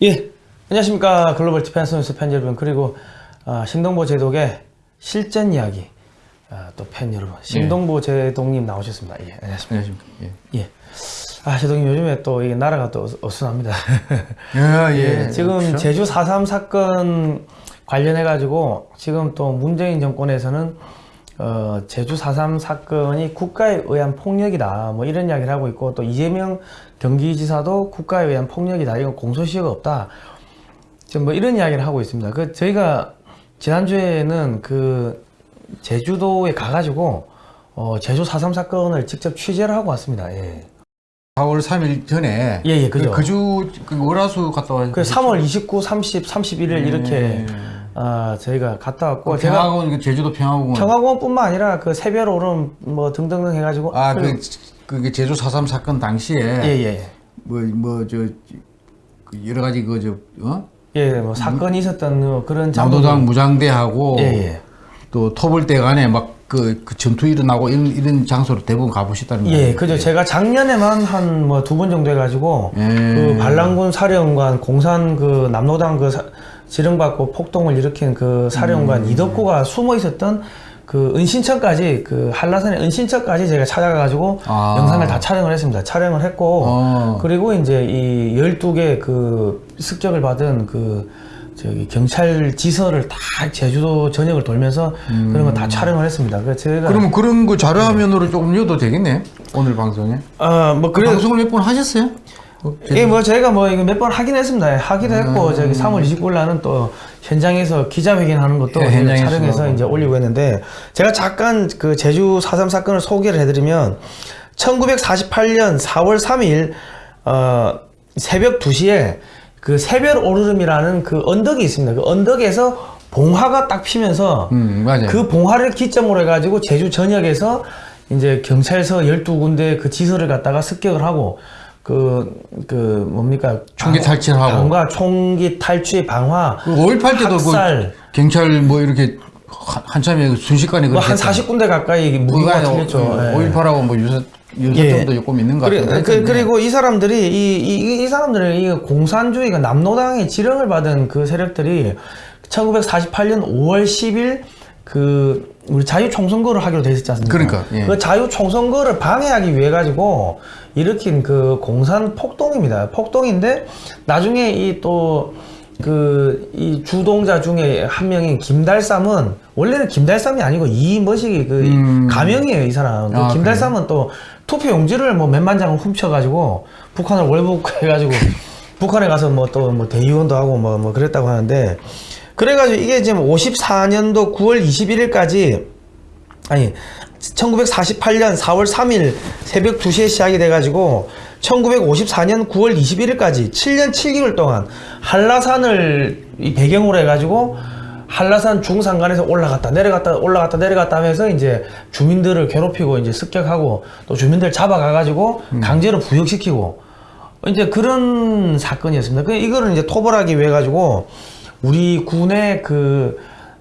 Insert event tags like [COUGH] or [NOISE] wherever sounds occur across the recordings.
예, 안녕하십니까 글로벌 디펜스 뉴스 팬 여러분 그리고 아, 신동보 제독의 실전 이야기 아, 또 팬 여러분 신동보 제독님 나오셨습니다. 예, 안녕하십니까. 안녕하십니까. 예. 예. 아 제독님 요즘에 또 이게 나라가 또 어수선합니다. 예, [LAUGHS] 예, 지금 그렇죠? 제주 4.3 사건 관련해 가지고 지금 또 문재인 정권에서는 어, 제주 4.3 사건이 국가에 의한 폭력이다 뭐 이런 이야기를 하고 있고 또 이재명 경기지사도 국가에 의한 폭력이다 이건 공소시효가 없다 지금 뭐 이런 이야기를 하고 있습니다 그 저희가 지난주에는 그 제주도에 가가지고 어, 제주 4.3 사건을 직접 취재를 하고 왔습니다 예. 4월 3일 전에 예, 예, 그죠. 그주 그 월화수 갔다 와. 그 3월 29, 30, 31일 이렇게 예. 아, 저희가 갔다 왔고 그 평화공원 그 제주도 평화공원. 평화공원뿐만 아니라 그 새별 오름 뭐 등등등 해가지고 아, 그 그게 제주 4.3 사건 당시에 예예 뭐 뭐 저 여러 가지 그저 어? 예, 뭐 사건이 있었던 그 그런 남도당 무장대하고 예예 또 토벌대 간에 막 그 그 전투 일어나고 이런 이런 장소로 대부분 가보셨다는 예, 거예요. 그죠. 제가 작년에만 한 뭐 두 번 정도 해가지고 예. 그 반란군 사령관 공산 그 남로당 그 사- 지령받고 폭동을 일으킨 그 사령관 음. 이덕구가 숨어 있었던 그 은신처까지 그 한라산의 은신처까지 제가 찾아가가지고 아. 영상을 다 촬영을 했습니다. 촬영을 했고 어. 그리고 이제 이 12개 그 습격을 받은 그 저기 경찰 지서를 다 제주도 전역을 돌면서 그런 거 다 촬영을 했습니다. 그래서 제가 그러면 그런 거 자료 화면으로 조금 넣어도 되겠네. 오늘 방송에. 아뭐 그 그래 방송을 몇 번 하셨어요? 예, 뭐 저희가 뭐 이거 몇 번 하긴 했습니다. 하기도 음. 했고 저기 3월 29일 날은 또 현장에서 기자회견 하는 것도 예, 촬영해서 하고. 이제 올리고 했는데 제가 잠깐 그 제주 4.3 사건을 소개를 해드리면 1948년 4월 3일 어 새벽 2시에 그 새별 오르름이라는 그 언덕이 있습니다. 그 언덕에서 봉화가 딱 피면서 음. 그 봉화를 기점으로 해가지고 제주 전역에서 이제 경찰서 12군데 그 지서를 갖다가 습격을 하고 그, 그, 뭡니까. 총기 방- 탈취하고. 방과 총기 탈취, 방화. 그5.18 때도 그 학살. 경찰 뭐 이렇게 한- 한참에 그 순식간에 뭐한 그렇게 40군데 가까이 무기가 틀렸죠. 예. 5.18하고 뭐 유사, 유사점도 조금 있는 것 같은데. 그, 그리고 이 사람들이 이, 이, 이 사람들은 이 공산주의가 남노당의 지령을 받은 그 세력들이 1948년 5월 10일 그 우리 자유 총선거를 하기로 돼 있었지 않습니까? 그러니까, 예. 그 자유 총선거를 방해하기 위해 가지고 일으킨 그 공산 폭동입니다. 폭동인데 나중에 이 또 그 이 주동자 중에 한 명인 김달삼은 원래는 김달삼이 아니고 이머식이 그 음. 가명이에요 이 사람. 그 아, 김달삼은 또 투표 용지를 뭐 몇만 장을 훔쳐가지고 북한을 월북해가지고 [LAUGHS] 북한에 가서 뭐 또뭐 대의원도 하고 뭐뭐 그랬다고 하는데 그래가지고 이게 지금 54년도 9월 21일까지 아니 1948년 4월 3일 새벽 2시에 시작이 돼가지고 1954년 9월 21일까지 7년 7개월 동안 한라산을 이 배경으로 해가지고 한라산 중산간에서 올라갔다 내려갔다 올라갔다 내려갔다 하면서 이제 주민들을 괴롭히고 이제 습격하고 또 주민들 잡아가가지고 강제로 부역시키고 이제 그런 사건이었습니다. 그 이거를 이제 토벌하기 위해 가지고 우리 군의 그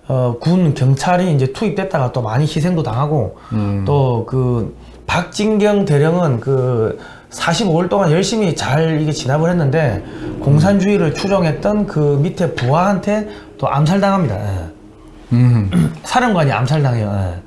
어, 군 경찰이 이제 투입됐다가 또 많이 희생도 당하고 또그 박진경 대령은 그 45일 동안 열심히 잘 이게 진압을 했는데 공산주의를 추종했던 그 밑에 부하한테 또 암살당합니다. 예. 음. [CLEARS THROAT] 사령관이 암살당해요. 예.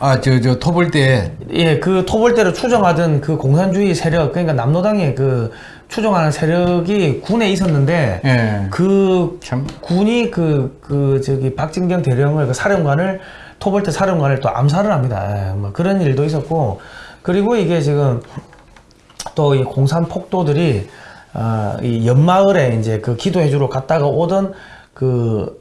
아, 저, 저, 토벌 때. 예, 그 토벌대로 추정하던 그 공산주의 세력, 그러니까 남로당의 그 추종하는 세력이 군에 있었는데, 예. 그 참. 군이 그, 그, 저기, 박진경 대령을, 그 사령관을, 토벌대 사령관을 또 암살을 합니다. 예, 뭐 그런 일도 있었고, 그리고 이게 지금 또 이 공산 폭도들이, 아, 이 연마을에 이제 그 기도해주러 갔다가 오던 그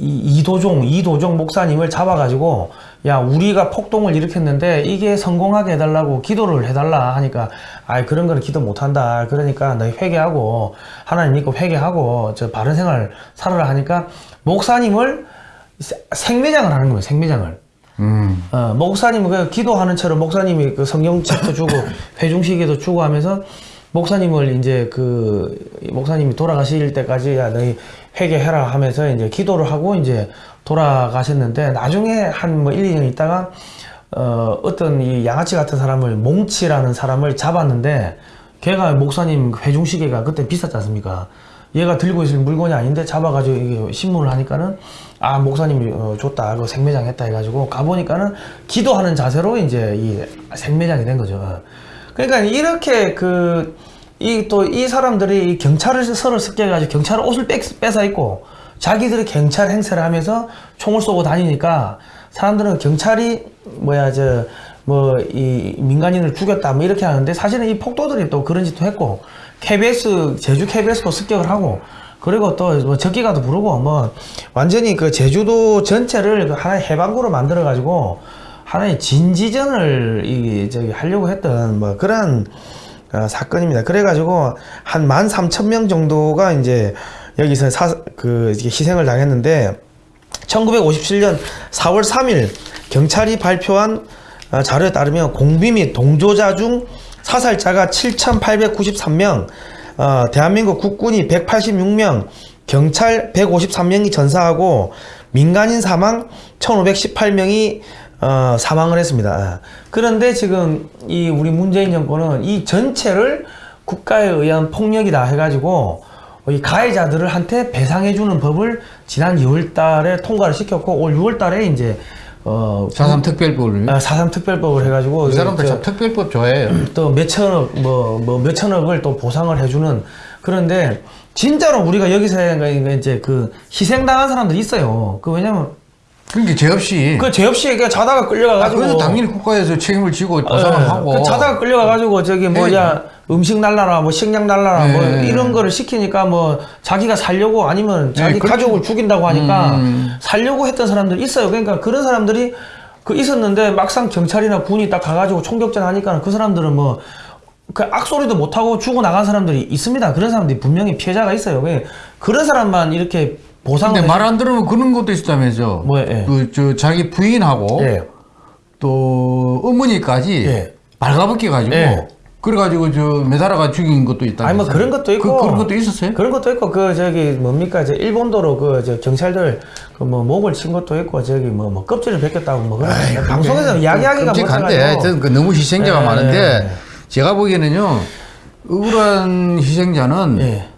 이, 이도종, 이도종 목사님을 잡아가지고, 야, 우리가 폭동을 일으켰는데, 이게 성공하게 해달라고 기도를 해달라 하니까, 아이, 그런 거는 기도 못한다. 그러니까 너희 회개하고, 하나님 믿고 회개하고, 저 바른 생활 살아라 하니까, 목사님을 세- 생매장을 하는 거예요, 생매장을. 음. 어, 목사님은 그 기도하는 처럼 목사님이 그 성경책도 주고 [LAUGHS] 회중시계도 주고 하면서 목사님을 이제 그 목사님이 돌아가실 때까지 야 너희 회개해라 하면서 이제 기도를 하고 이제 돌아가셨는데 나중에 한 뭐 1, 2년 있다가 어 어떤 이 양아치 같은 사람을 몽치라는 사람을 잡았는데 걔가 목사님 회중시계가 그때 비쌌지 않습니까? 얘가 들고 있을 물건이 아닌데 잡아가지고 이게 신문을 하니까는 아 목사님이 어, 줬다 그 생매장 했다 해가지고 가보니까는 기도하는 자세로 이제 이 생매장이 된 거죠. 그러니까 이렇게 그 이 또 이 사람들이 이 경찰을 서를 습격해가지고 경찰 옷을 뺏, 뺏어 입고 자기들이 경찰 행세를 하면서 총을 쏘고 다니니까 사람들은 경찰이 뭐야 저 뭐 이 민간인을 죽였다 뭐 이렇게 하는데 사실은 이 폭도들이 또 그런 짓도 했고 KBS 제주 KBS도 습격을 하고 그리고 또뭐 적기가도 부르고 뭐 완전히 그 제주도 전체를 그 하나의 해방구로 만들어 가지고 하나의 진지전을 이 저기 하려고 했던 뭐 그런 어, 사건입니다. 그래가지고 한만 삼천 명 정도가 이제 여기서 사, 그 희생을 당했는데 1957년 4월 3일 경찰이 발표한 어, 자료에 따르면 공비 및 동조자 중 사살자가 7,893명, 어, 대한민국 국군이 186명, 경찰 153명이 전사하고 민간인 사망 1,518명이 어, 사망을 했습니다. 아, 그런데 지금 이 우리 문재인 정권은 이 전체를 국가에 의한 폭력이다 해가지고 이 가해자들을 한테 배상해주는 법을 지난 2월 달에 통과를 시켰고 올 6월 달에 이제 어, 사삼 특별법을. 아, 4.3 특별법을 해가지고 이 사람들 저- 참 특별법 좋아해요. [CLEARS THROAT] 또 몇천억 뭐 뭐 몇천억을 또 보상을 해주는 그런데 진짜로 우리가 여기서 이제 그 희생당한 사람들이 있어요. 그 왜냐면 그러니까 죄 없이. 그죄 없이 그냥 자다가 끌려가 아, 가지고 그래서 당연히 국가에서 책임을 지고 보상을 하고. 그 자다가 끌려가 가지고 저기 뭐야 음식 날라라 뭐 식량 날라라 뭐 네. 이런 거를 시키니까 뭐 자기가 살려고 아니면 자기 네. 가족을 죽인다고 하니까 음. 살려고 했던 사람들이 있어요. 그러니까 그런 사람들이 그 있었는데 막상 경찰이나 군이 딱 가가지고 총격전 하니까 그 사람들은 뭐 그 악소리도 못하고 죽어 나간 사람들이 있습니다. 그런 사람들이 분명히 피해자가 있어요. 그- 그런 사람만 이렇게 보상을 근데 말 안 들으면 그런 것도 있었다면서. 뭐예요? 예. 그, 저, 자기 부인하고 예. 또 어머니까지 예. 발가벗겨 가지고 예. 그래가지고 저 매달아가 죽인 것도 있다. 아니 뭐 그런 것도 있고 그, 런 것도 있었어요? 그런 것도 있고 그 저기 뭡니까 저 일본도로 그 저 경찰들 그 뭐 목을 친 것도 있고 저기 뭐, 뭐 껍질을 벗겼다고 뭐 그런 거 방송에서 이야기하기가 끔찍한데 못해가지고 하여튼 그 너무 희생자가 예. 많은데 제가 보기에는요 억울한 희생자는 예.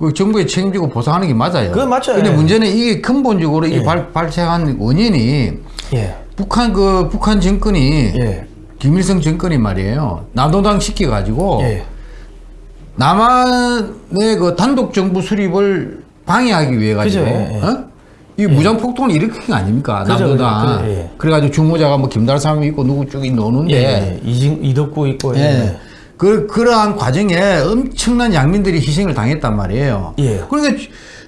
그 정부에 책임지고 보상하는 게 맞아요. 그건 맞죠. 근데 예. 문제는 이게 근본적으로 이게 예. 발, 발생한 원인이 예. 북한 그 북한 정권이 예. 김일성 정권이 말이에요. 나도당 시켜 가지고 예. 남한의 그 단독 정부 수립을 방해하기 위해 가지고 예, 예. 어? 이 무장 폭동을 일으킨 거 아닙니까? 그죠, 남도당. 그죠, 예. 그래가지고 주모자가 뭐 김달삼이 있고 누구 쭉 예. 노는데 예. 이진 이덕구 있고 예. 예. 그 그러한 과정에 엄청난 양민들이 희생을 당했단 말이에요. 예. 그러니까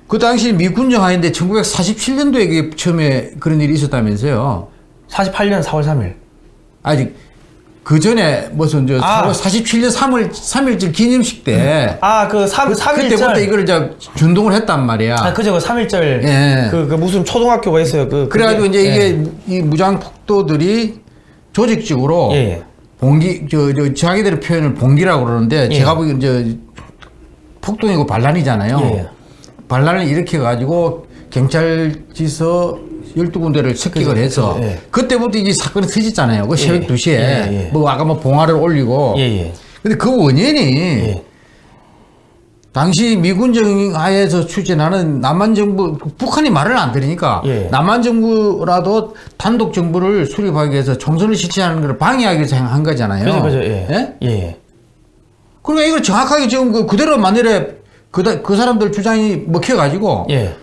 그 당시 미 군정 하인데 1947년도에 그게 처음에 그런 일이 있었다면서요. 48년 4월 3일 아직 그 전에 무슨 저 아. 47년 3월 3일절 기념식 때 아그 3 3일절 그때부터 이걸 이제 준동을 했단 말이야. 아 그죠 그 3일절 예. 그, 그 무슨 초등학교가 있어요 그 그래 가지고 그게- 이제 예. 이게 이 무장 폭도들이 조직적으로 예, 예. 봉기 저, 저 자기들의 표현을 봉기라고 그러는데 예. 제가 보기엔 저 폭동이고 반란이잖아요. 예. 반란을 일으켜 가지고 경찰지서 12군데를 습격을 해서 예. 그때부터 이게 사건이 터졌잖아요. 그 새벽 예. 2시에 예, 예. 뭐 아까 뭐 봉화를 올리고 예, 예. 근데 그 원인이 예. 당시 미군정 하에서 추진하는 남한 정부 북한이 말을 안 들으니까 예. 남한 정부라도 단독 정부를 수립하기 위해서 총선을 실시하는 것을 방해하기 위해서 한 거잖아요. 그죠 그죠 예. 예? 예. 그러니까 이걸 정확하게 지금 그 그대로 만일에 그, 다- 그 사람들 주장이 먹혀가지고 예.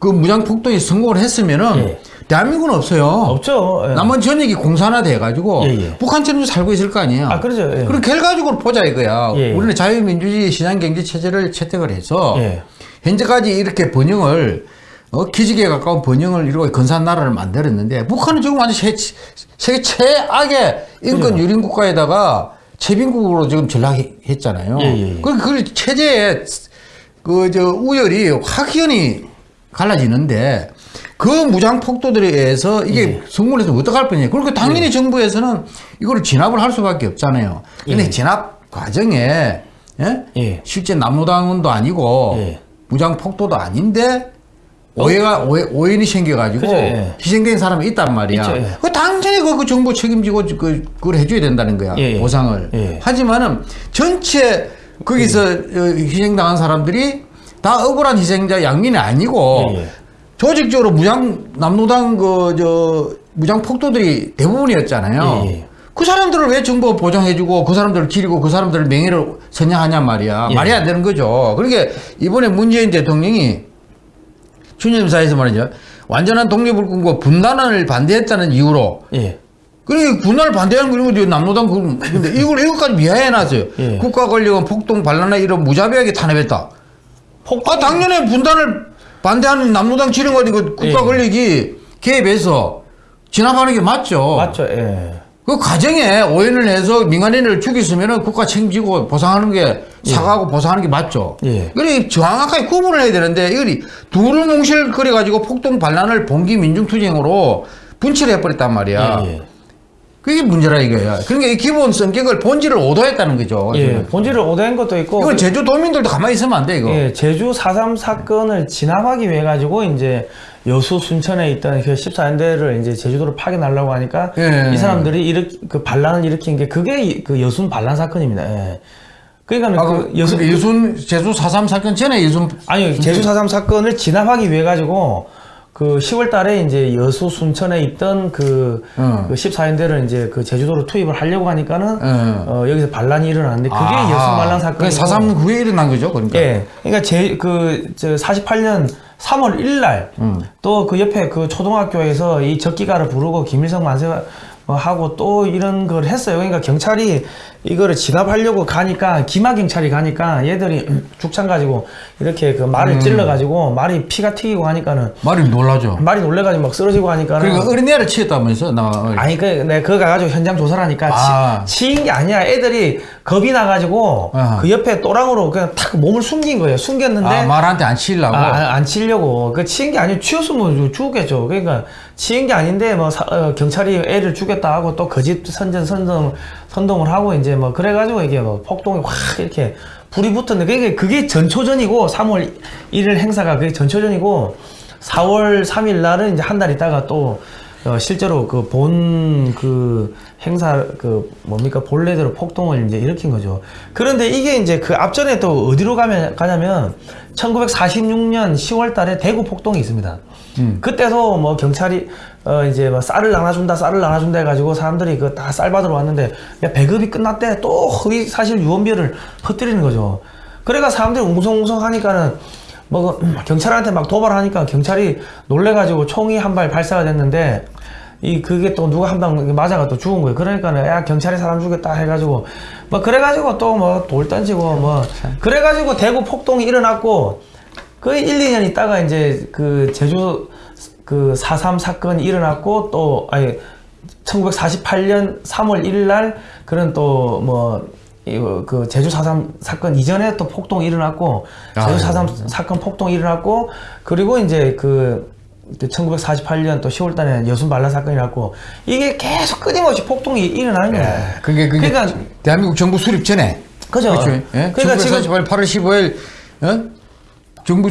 그 무장 폭동이 성공을 했으면은 예. 대한민국은 없어요. 없죠. 예. 남한 전역이 공산화 돼 가지고 예, 예. 북한처럼 살고 있을 거 아니에요. 아, 그러죠. 예. 그럼 결과적으로 보자 이거야. 예, 예. 우리는 자유민주주의 시장경제 체제를 채택을 해서 예. 현재까지 이렇게 번영을 어, 기지개에 가까운 번영을 이루고 건사한 나라를 만들었는데 북한은 지금 완전 세, 세계 최악의 인권 유린 국가에다가 최빈국으로 지금 전락했잖아요. 그, 그 체제의 그저 우열이 확연히 갈라지는데 그 무장 폭도들에 의해서 이게 예. 성공을 해서 어떡할 뻔이에요. 그러니까 당연히 정부에서는 이거를 진압을 할 수밖에 없잖아요. 근데 예. 진압 과정에 예? 예. 실제 남로당원도 아니고 예. 무장 폭도도 아닌데 오해가 오해, 오인이 생겨가지고 예. 희생된 사람이 있단 말이야. 있죠, 예. 그 당연히 그, 그 정부 책임지고 그 그걸 해줘야 된다는 거야 예, 예. 보상을. 예. 하지만은 전체 거기서 어, 희생당한 사람들이 다 억울한 희생자 양민이 아니고 예, 예. 조직적으로 무장 남노당 그 저 무장 폭도들이 대부분이었잖아요. 예, 예. 그 사람들을 왜 정부가 보장해주고 그 사람들을 기리고 그 사람들 명예를 선양하냐 말이야. 예. 말이 안 되는 거죠. 그러니까 이번에 문재인 대통령이 추념사에서 말이죠. 완전한 독립을 꿈고 분단을 반대했다는 이유로 예. 그러니까 분단을 반대하는 거 이거 남노당 그 근데 [LAUGHS] 이걸 이것까지 미화해놨어요. 예. 국가 권력은 폭동 반란에 이런 무자비하게 탄압했다. 아 당연히 분단을 반대하는 남노당 이거 국가 예. 권력이 개입해서 진압하는 게 맞죠. 맞죠. 예. 그 과정에 오해를 해서 민간인을 죽였으면 국가 책임지고 보상하는 게 사과하고 보상하는 게 맞죠. 예. 그래 정확하게 구분을 해야 되는데 이걸 둘을 뭉실거려 가지고 폭동 반란을 봉기 민중투쟁으로 분칠해 버렸단 말이야. 예, 예. 그게 문제라 이거야. 그러니까 이 기본 성격을 본질을 오도했다는 거죠. 예. 본질을 오대한 것도 있고 이건 제주 도민들도 가만히 있으면 안 돼 이거. 예, 제주 4.3 사건을 진압하기 위해 가지고 이제 여수 순천에 있던 그 14연대를 이제 제주도로 파견하려고 하니까 예. 이 사람들이 일으 그 반란을 일으킨 게 그게 이- 그 여순 반란 사건입니다. 예. 그러니까 아, 그그 여순 여순 예순 제주 4.3 사건 전에 예순 아니 제주 4.3 사건을 진압하기 위해 가지고 그 10월 달에 이제 여수 순천에 있던 그, 어. 그 14연대를 이제 그 제주도로 투입을 하려고 하니까는 어. 어, 여기서 반란이 일어났는데 그게 여순 반란 사건이고 4.3 후에 일어난 거죠. 그러니까. 예. 그러니까 제그저 48년 3월 1일 날 또그 옆에 그 초등학교에서 이 적기가를 부르고 김일성 만세 어, 하고 또 이런 걸 했어요. 그러니까 경찰이 이거를 진압하려고 가니까 기마 경찰이 가니까 얘들이 죽창 가지고 이렇게 그 말을 찔러 가지고 말이 피가 튀기고 하니까는 말이 놀라죠. 말이 놀래 가지고 막 쓰러지고 하니까는 그러니까 어린애를 치었다면서 나 아니 그 내가 그거 가가지고 현장 조사를 하니까 아. 치, 치인 게 아니야 애들이 겁이 나 가지고 아하. 그 옆에 또랑으로 그냥 탁 몸을 숨긴 거예요 숨겼는데 아, 말한테 안 치려고. 아, 안- 안 치려고 그 치인 게 아니고 치였으면 죽겠죠 그러니까 치인 게 아닌데 뭐 사- 어, 경찰이 애를 죽였다 하고 또 거짓 선전 선동 선동을 하고 이제 뭐 그래가지고 이게 뭐 폭동이 확 이렇게 불이 붙었는데 그게 그게 전초전이고 3월 1일 행사가 그게 전초전이고 4월 3일 날은 이제 한 달 있다가 또 어, 실제로 그 본그 행사 그 뭡니까 본래대로 폭동을 이제 일으킨 거죠. 그런데 이게 이제 그 앞전에 또 어디로 가면 가냐면 1946년 10월 달에 대구 폭동이 있습니다. 그때도 뭐 경찰이 어 이제 뭐 쌀을 나눠준다 쌀을 나눠준다 해가지고 사람들이 그 다 쌀 받으러 왔는데 야 배급이 끝났대 또 허위 사실 유언비어를 퍼뜨리는 거죠. 그래가 사람들이 웅성웅성 하니까는 뭐 그, 경찰한테 막 도발하니까 경찰이 놀래가지고 총이 한 발 발사가 됐는데 이 그게 또 누가 한 방 맞아가 또 죽은 거예요. 그러니까는 야 경찰이 사람 죽였다 해가지고 뭐 그래가지고 또 뭐 돌 던지고 뭐 그래가지고 대구 폭동이 일어났고 그 1, 2년 있다가 이제 그 제주 그 4.3 사건이 일어났고 또 아니 1948년 3월 1일 날 그런 또뭐 그 제주 4.3 사건 이전에 또 폭동이 일어났고 제주 아이고. 4.3 사건 폭동이 일어났고 그리고 이제 그 1948년 또 10월 달에 여순 반란 사건이 났고 이게 계속 끊임없이 폭동이 일어나는 거예요. 그게 그게 그러니까 대한민국 정부 수립 전에. 그죠. 그렇죠. 예? 그러니까 지금 1948 8월 15일 어? 정부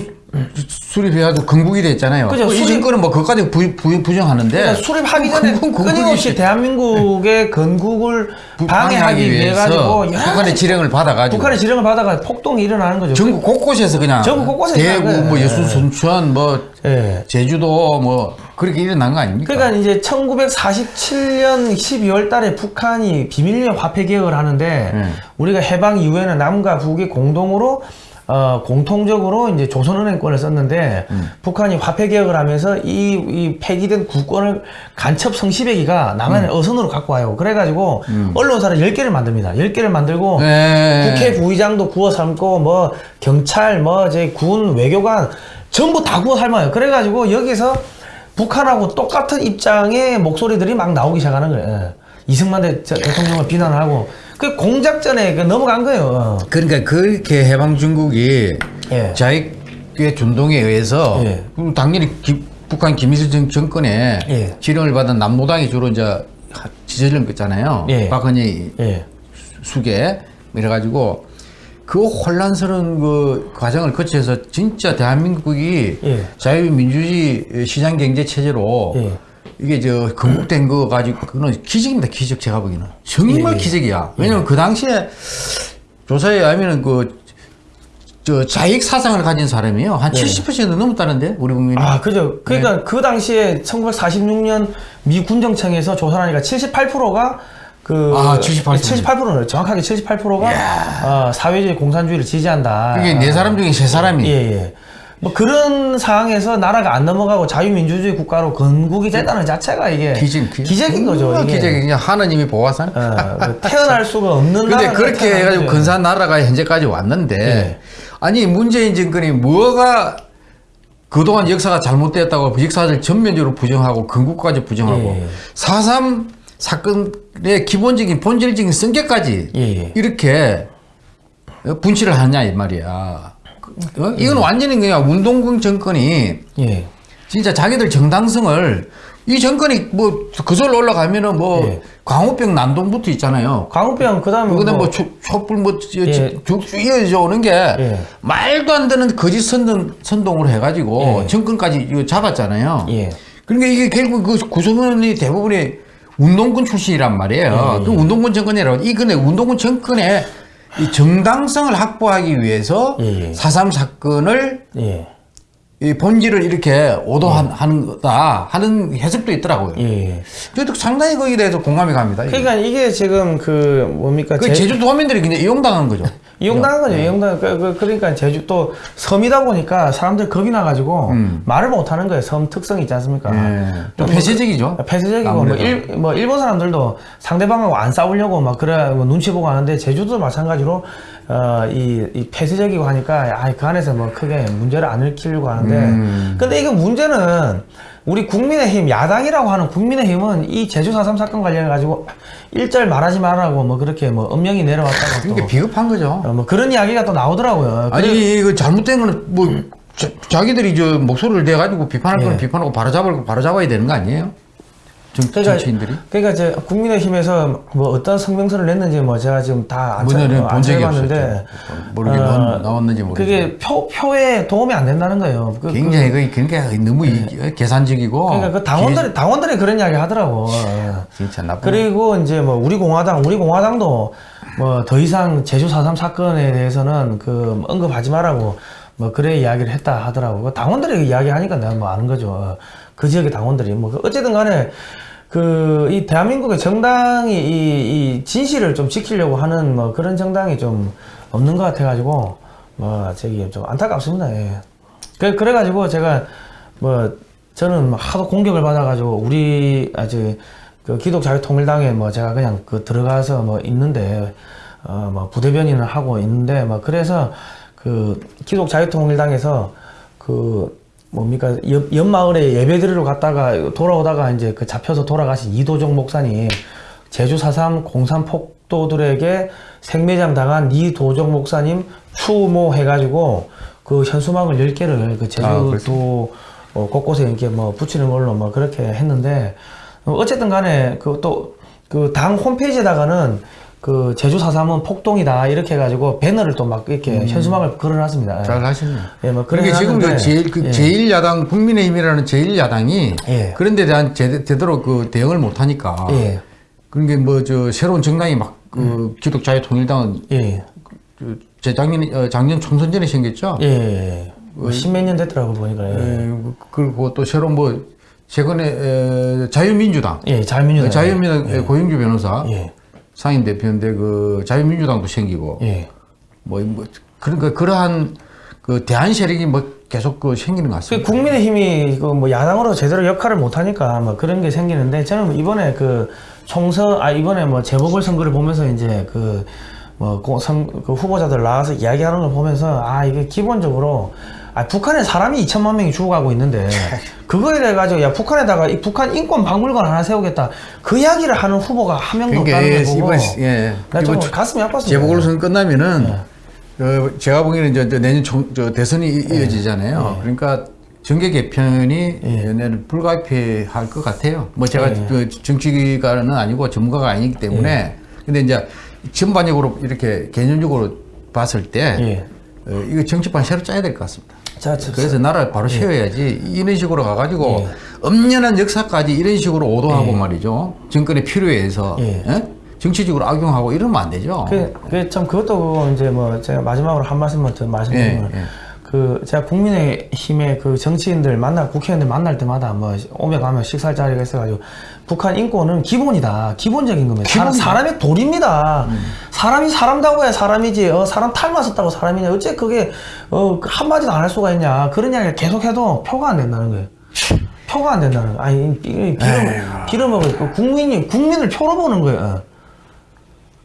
수립해가지고 건국이 됐잖아요. 그죠. 이 수립- 정권은 뭐 그것까지 부, 부, 부정하는데. 그러니까 수립하기 전에 건국- 끊임없이 대한민국의 건국을 방해하기 위해 가지고 북한의 지령을 받아가지고. 북한의 지령을 받아가 폭동이 일어나는 거죠. 전국 곳곳에서 그냥 전국 곳곳에서 대구, 뭐. 여수, 예. 순천, 뭐 예. 제주도 뭐 그렇게 일어난 거 아닙니까? 그러니까 이제 1947년 12월 달에 북한이 비밀리에 화폐 개혁을 하는데 음. 우리가 해방 이후에는 남과 북이 공동으로 어, 공통적으로 이제 조선은행권을 썼는데 음. 북한이 화폐 개혁을 하면서 이, 이 폐기된 국권을 간첩 성시배기가 남한의 음. 어선으로 갖고 와요. 그래가지고 언론사를 10개를 만듭니다. 10개를 만들고 네. 국회 부의장도 구워 삶고 뭐 경찰 뭐 이제 군 외교관 전부 다 구워 삶아요. 그래가지고 여기서 북한하고 똑같은 입장의 목소리들이 막 나오기 시작하는 거예요. 예. 이승만 대통령을 비난하고 그 공작전에 그 넘어간 거예요. 그러니까 그렇게 해방 중국이 예. 자익의 준동에 의해서 예. 그럼 당연히 기- 북한 김일성 정- 정권에 예. 지령을 받은 남노당이 주로 이제 하- 지지를 거잖아요. 예. 박헌희 예. 수계 이래가지고 그 혼란스러운 그 과정을 거쳐서 진짜 대한민국이 예. 자유민주주의 시장 경제 체제로 예. 이게 저 건국된 거 가지고 그거는 기적입니다 기적 제가 보기에는 정말 예. 기적이야 왜냐면 그 당시에 조사에 하면은 그 저 자익 사상을 가진 사람이요. 한 70% 넘었다는데 우리 국민이. 아, 그죠. 그러니까 그 당시에 1946년 미 군정청에서 조사하니까 78%가 그 아, 78%. 78%는 정확하게 78%가 어, 사회주의 공산주의를 지지한다. 그게 네 사람 중에 세 사람이. 예, 예. 뭐 그런 상황에서 나라가 안 넘어가고 자유민주주의 국가로 건국이 됐다는 자체가 이게 기적, 기적. 기적 인 거죠. 이게. 기적이 그냥 하나님이 보아산. 어, 그 태어날 수가 없는 근데 그렇게 해가지고 거죠. 근사한 나라가 현재까지 왔는데 예. 아니 문재인 정권이 뭐가 그동안 역사가 잘못됐다고 역사를 전면적으로 부정하고 건국까지 부정하고 예. 4.3 사건의 기본적인 본질적인 성격까지 예, 예. 이렇게 분치를 하냐 이 말이야. 어? 이건 완전히 그냥 운동군 정권이 예. 진짜 자기들 정당성을 이 정권이 뭐 그절로 올라가면은 뭐 예. 광우병 난동부터 있잖아요. 광우병 그다음에 그다음 뭐 뭐 초- 촛불 뭐 예. 쭉쭉 이어져 오는 게 예. 말도 안 되는 거짓 선동 선동을 해가지고 예. 정권까지 이거 잡았잖아요. 예. 그러니까 이게 결국 그 구성원이 대부분이 운동군 출신이란 말이에요. 예, 그 운동군 정권이라고 이 근데 운동군 정권의 이 정당성을 확보하기 위해서 예, 예. 4.3 사건을 예. 이 본질을 이렇게 오도하는 거다 하는 해석도 있더라고요. 예. 저도 상당히 거기에 대해서 공감이 갑니다. 이게. 그러니까 이게 지금 그 뭡니까? 그 제- 제주도민들이 그냥 이용당한 거죠. [LAUGHS] 이용당한 거죠. 이용당 그, 그, 그러니까 제주 또 섬이다 보니까 사람들이 겁이 나가지고 말을 못 하는 거예요. 섬 특성이 있지 않습니까? 음. 예. 좀뭐 폐쇄적이죠. 폐쇄적이고 뭐. 일, 뭐 일본 사람들도 상대방하고 안 싸우려고 막 그래 뭐 눈치 보고 하는데 제주도 마찬가지로 어 이 이 폐쇄적이고 하니까 아 그 안에서 뭐 크게 문제를 안 일으키려고 하는데 음. 근데 이게 문제는 우리 국민의힘 야당이라고 하는 국민의힘은 이 제주 4.3 사건 관련해 가지고 일절 말하지 말라고 뭐 그렇게 뭐 엄명이 내려왔다고 또 그러니까 비겁한 거죠. 어, 뭐 그런 이야기가 또 나오더라고요. 그래- 아니 이거 잘못된 거는 뭐 자, 기들이저 목소리를 내 가지고 비판할 거는 예. 비판하고 바로잡을 거 바로잡아야 되는 거 아니에요? 정, 그러니까, 정치인들이? 그러니까 제 국민의힘에서 뭐 어떤 성명서를 냈는지 뭐 제가 지금 다안 찾아봤는데 없었죠. 모르게 뭔 나왔는지 모르겠어요. 그게 표 표에 도움이 안 된다는 거예요. 그, 굉장히 그, 그러니까 너무 이- 계산적이고 그러니까 그 당원들이 당원들이 그런 이야기 하더라고. 진짜 나쁜 그리고 이제 뭐 우리 공화당 우리 공화당도 뭐 더 이상 제주 4.3 사건에 대해서는 그 언급하지 말라고 뭐 그래 이야기를 했다 하더라고. 그 당원들이 이야기하니까 내가 뭐 아는 거죠. 그 지역의 당원들이 뭐 어쨌든 간에 그 이 대한민국의 정당이 이, 이 진실을 좀 지키려고 하는 뭐 그런 정당이 좀 없는 것 같아 가지고 뭐 저기 좀 안타깝습니다. 예. 그 그래 가지고 제가 뭐 저는 뭐 하도 공격을 받아 가지고 우리 아주 그 기독자유통일당에 뭐 제가 그냥 그 들어가서 뭐 있는데 어뭐 부대변인을 하고 있는데 뭐 그래서 그 기독자유통일당에서 그 뭡니까 옆, 옆 마을에 예배 드리러 갔다가 돌아오다가 이제 그 잡혀서 돌아가신 이도종 목사님 제주 4.3 공산 폭도들에게 생매장 당한 이도종 목사님 추모 해가지고 그 현수막을 10개를 그 제주도 아? 어, 곳곳에 이렇게 뭐 붙이는 걸로 뭐 그렇게 했는데 어, 어쨌든 간에 그 또 그 당 홈페이지에다가는 그 제주 4.3은 폭동이다 이렇게 해가지고 배너를 또 막 이렇게 현수막을 걸어놨습니다. 음. 잘 하시네요. 예, 뭐 그러니까 지금 그 제일 그 예. 제일 야당 국민의힘이라는 제일 야당이 예. 그런 데 대한 제, 제대로 그 대응을 못 하니까 예. 그런 게뭐저 새로운 정당이 막그 기독자유 통일당은 예, 그 재작년 어, 작년 총선 전에 생겼죠. 예, 예. 뭐 십몇 년 됐더라고 보니까. 예, 예, 그리고 또 새로운 뭐 최근에 에, 자유민주당 예 자유민주당. 자유민주당 고영주 변호사 예, 상임 대표인데 그 자유민주당도 생기고 예. 뭐, 뭐 그러니까 그러한 그 대한 세력이 뭐 계속 그 생기는 것그 같습니다. 국민의힘이 그 뭐 야당으로 제대로 역할을 못 하니까 뭐 그런 게 생기는데 저는 이번에 그 총선 아 이번에 뭐 재보궐 선거를 보면서 이제 그뭐 그 후보자들 나와서 이야기하는 걸 보면서 아 이게 기본적으로 아 북한에 사람이 2천만 명이 죽어가고 있는데 [LAUGHS] 그거에 대해 가지고 야 북한에다가 이 북한 인권 박물관 하나 세우겠다 그 이야기를 하는 후보가 한 명도 그러니까 없다는 예, 걸 보고 이번 예, 나 좀 가슴이 아팠습니다. 재보궐선 끝나면은 네. 어, 제가 보기에는 저, 저 내년 총, 저 대선이 이- 네. 이어지잖아요. 그러니까 정계 개편이 내년 불가피할 것 같아요. 뭐 제가 네. 그 정치가는 아니고 전문가가 아니기 때문에 근데 이제 전반적으로 이렇게 개념적으로 봤을 때 예. 어, 이거 정치판 새로 짜야 될 것 같습니다. 자, 저, 그래서 나라를 바로 세워야지 이런 식으로 가가지고 예. 엄연한 역사까지 이런 식으로 오도하고 말이죠 정권의 필요에 의해서 예. 예? 정치적으로 악용하고 이러면 안 되죠. 그, 그, 참, 그것도 이제 뭐, 제가 마지막으로 한 말씀만 더 말씀드리면, 예, 예. 그, 제가 국민의힘의 그 정치인들 만날, 국회의원들 만날 때마다 뭐, 오며 가며 식사할 자리가 있어가지고, 북한 인권은 기본이다. 기본적인 겁니다. 사람, 기본이다. 사람 의 도리입니다. 사람이 사람다고 해야 사람이지, 어, 사람 탈맞았다고 사람이냐. 어째 그게, 어, 그 한마디도 안 할 수가 있냐. 그런 이야기를 계속 해도 표가 안 된다는 거예요. 표가 안 된다는 거예요. 아니, 이- 이 비름, 비름을, 그 국민이, 국민을 표로 보는 거예요.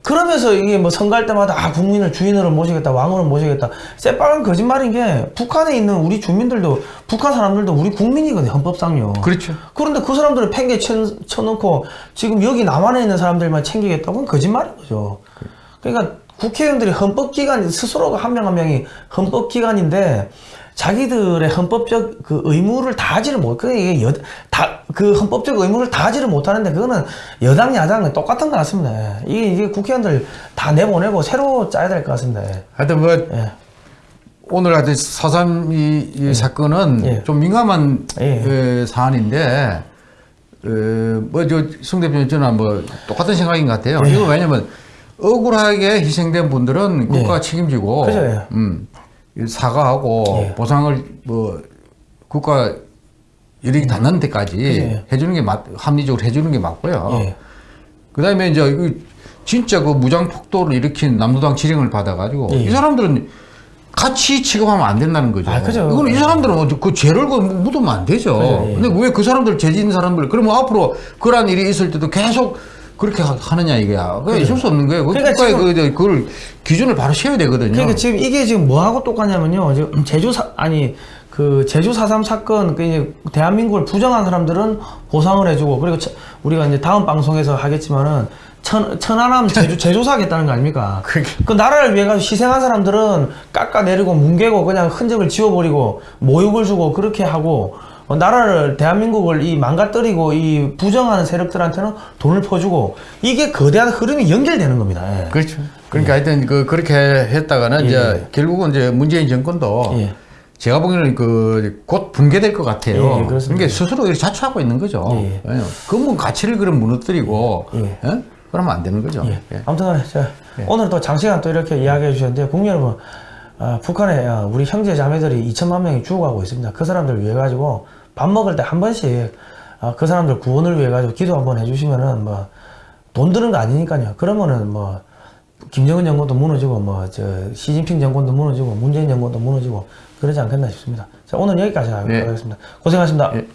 그러면서 이게 뭐 선거할 때마다 아 국민을 주인으로 모시겠다 왕으로 모시겠다. 새빨간 거짓말인 게 북한에 있는 우리 주민들도 북한 사람들도 우리 국민이거든요 헌법상요. 그렇죠. 그런데 그 사람들을 팽개 쳐, 쳐놓고 지금 여기 남한에 있는 사람들만 챙기겠다고 그건 거짓말인 거죠. 그러니까 국회의원들이 헌법기관 스스로가 한 명한 명이 헌법기관인데 자기들의 헌법적 그 의무를 다하지를 못, 그 이게 여, 다, 그 헌법적 의무를 다하지를 못하는데 그거는 여당, 야당 똑같은 것 같습니다. 이게, 이게 국회의원들 다 내보내고 새로 짜야 될 것 같습니다. 하여튼 뭐 예. 오늘 하여튼 4.3 이, 이 사건은 예. 좀 민감한 예. 그 사안인데 어, 뭐저송 대표님 저는 뭐 똑같은 생각인 것 같아요. 예. 이거 왜냐면 억울하게 희생된 분들은 국가 가 책임지고 그죠, 예. 음, 사과하고 예. 보상을 뭐 국가 이력이 닿는 데까지 그죠. 해주는 게 맞, 합리적으로 해주는 게 맞고요. 예. 그 다음에 이제 이 진짜 그 무장 폭도를 일으킨 남도당 지령을 받아가지고 예. 이 사람들은 같이 취급하면 안 된다는 거죠. 아, 그죠. 이거는 이 사람들은 그 죄를 그 묻으면 안 되죠. 그죠, 예. 근데 왜 그 사람들 죄 지은 사람들 그러면 앞으로 그러한 일이 있을 때도 계속 그렇게 하- 하느냐 이게야. 그게 있을 수 없는 거예요. 그 그러니까 국가에 지금- 그, 그걸 기준을 바로 세워야 되거든요. 그러니까 지금 이게 지금 뭐하고 똑같냐면요. 지금 제주 사, 아니, 그 제주 4.3 사건, 그 이제 대한민국을 부정한 사람들은 보상을 해주고, 그리고 처- 우리가 이제 다음 방송에서 하겠지만은 천, 천안함 제조, [LAUGHS] 제조사 하겠다는 거 아닙니까? 그 나라를 위해 가지고 희생한 사람들은 깎아내리고 뭉개고 그냥 흔적을 지워버리고 모욕을 주고 그렇게 하고 어, 나라를 대한민국을 이 망가뜨리고 이 부정하는 세력들한테는 돈을 퍼주고 이게 거대한 흐름이 연결되는 겁니다. 예. 그렇죠. 그러니까 하여튼 그 그렇게 했다가는 예. 이제 결국은 이제 문재인 정권도 예. 제가 보기에는 그 곧 붕괴될 것 같아요. 예, 예. 그러니까 스스로 자초하고 있는 거죠. 예. 예. 근본 가치를 그럼 무너뜨리고 예. 예? 그러면 안 되는 거죠. 예. 예. 아무튼 간에 자, 오늘 또 장시간 또 이렇게 이야기해 주셨는데 국민 여러분 아, 북한에 아, 우리 형제 자매들이 2천만 명이 죽어가고 있습니다. 그 사람들 위해 가지고 밥 먹을 때 한 번씩 아, 그 사람들 구원을 위해 가지고 기도 한번 해주시면은 뭐 돈 드는 거 아니니까요. 그러면은 뭐 김정은 정권도 무너지고 뭐 저 시진핑 정권도 무너지고 문재인 정권도 무너지고 그러지 않겠나 싶습니다. 자 오늘 여기까지 예. 하겠습니다. 고생하셨습니다. 예.